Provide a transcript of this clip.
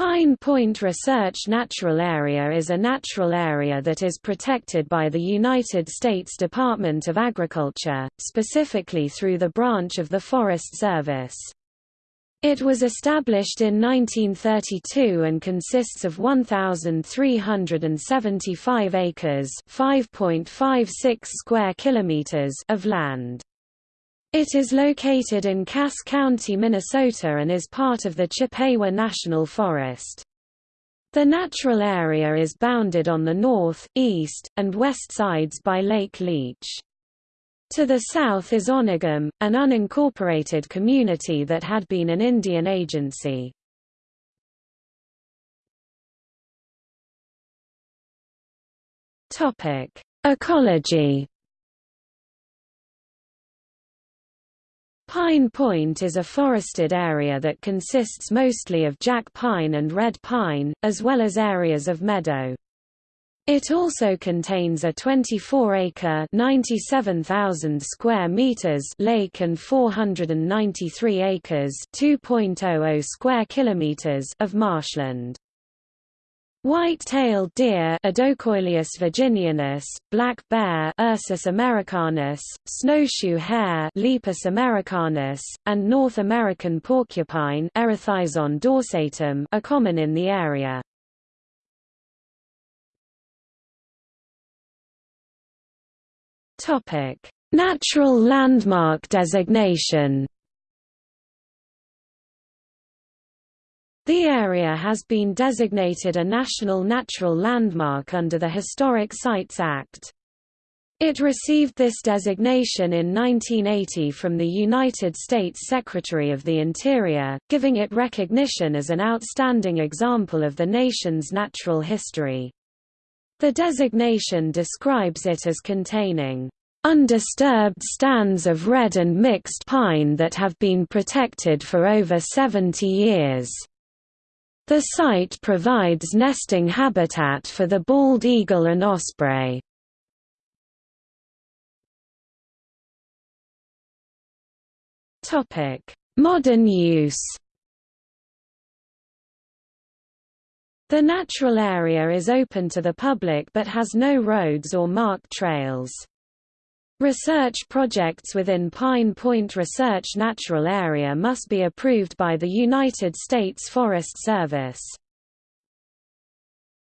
Pine Point Research Natural Area is a natural area that is protected by the United States Department of Agriculture, specifically through the branch of the Forest Service. It was established in 1932 and consists of 1,375 acres (5.56 square kilometers) of land. It is located in Cass County, Minnesota and is part of the Chippewa National Forest. The natural area is bounded on the north, east, and west sides by Lake Leech. To the south is Onigum, an unincorporated community that had been an Indian agency. Ecology Pine Point is a forested area that consists mostly of jack pine and red pine, as well as areas of meadow. It also contains a 24-acre (97,000 square meters) lake and 493 acres (2.00 square kilometers) of marshland. White-tailed deer Odocoileus virginianus, black bear Ursus americanus, snowshoe hare Lepus americanus, and North American porcupine Erethizon dorsatum are common in the area. Topic: Natural landmark designation The area has been designated a National Natural Landmark under the Historic Sites Act. It received this designation in 1980 from the United States Secretary of the Interior, giving it recognition as an outstanding example of the nation's natural history. The designation describes it as containing undisturbed stands of red and mixed pine that have been protected for over 70 years. The site provides nesting habitat for the bald eagle and osprey. Modern use The natural area is open to the public but has no roads or marked trails. Research projects within Pine Point Research Natural Area must be approved by the United States Forest Service.